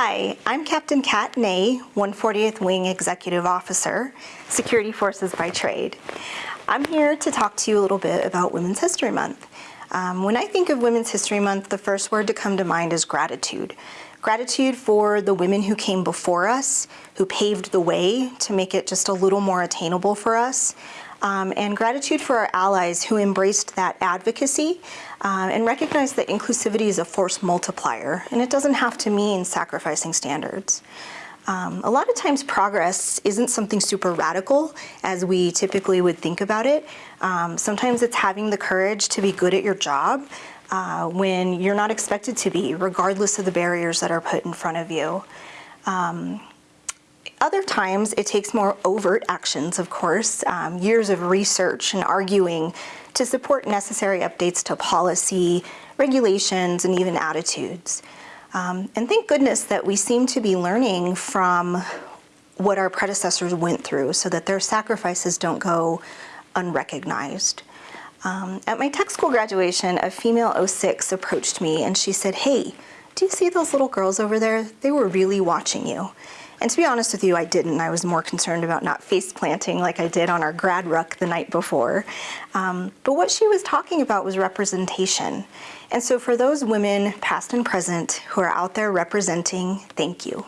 Hi, I'm Captain Kat Ney, 140th Wing Executive Officer, Security Forces by trade. I'm here to talk to you a little bit about Women's History Month. Um, when I think of Women's History Month, the first word to come to mind is gratitude. Gratitude for the women who came before us, who paved the way to make it just a little more attainable for us, um, and gratitude for our allies who embraced that advocacy um, and recognized that inclusivity is a force multiplier, and it doesn't have to mean sacrificing standards. Um, a lot of times progress isn't something super radical as we typically would think about it. Um, sometimes it's having the courage to be good at your job uh, when you're not expected to be, regardless of the barriers that are put in front of you. Um, other times it takes more overt actions, of course, um, years of research and arguing to support necessary updates to policy, regulations, and even attitudes. Um, and thank goodness that we seem to be learning from what our predecessors went through so that their sacrifices don't go unrecognized. Um, at my tech school graduation, a female 06 approached me and she said, hey, do you see those little girls over there? They were really watching you. And to be honest with you, I didn't. I was more concerned about not face planting like I did on our grad ruck the night before. Um, but what she was talking about was representation. And so for those women, past and present, who are out there representing, thank you.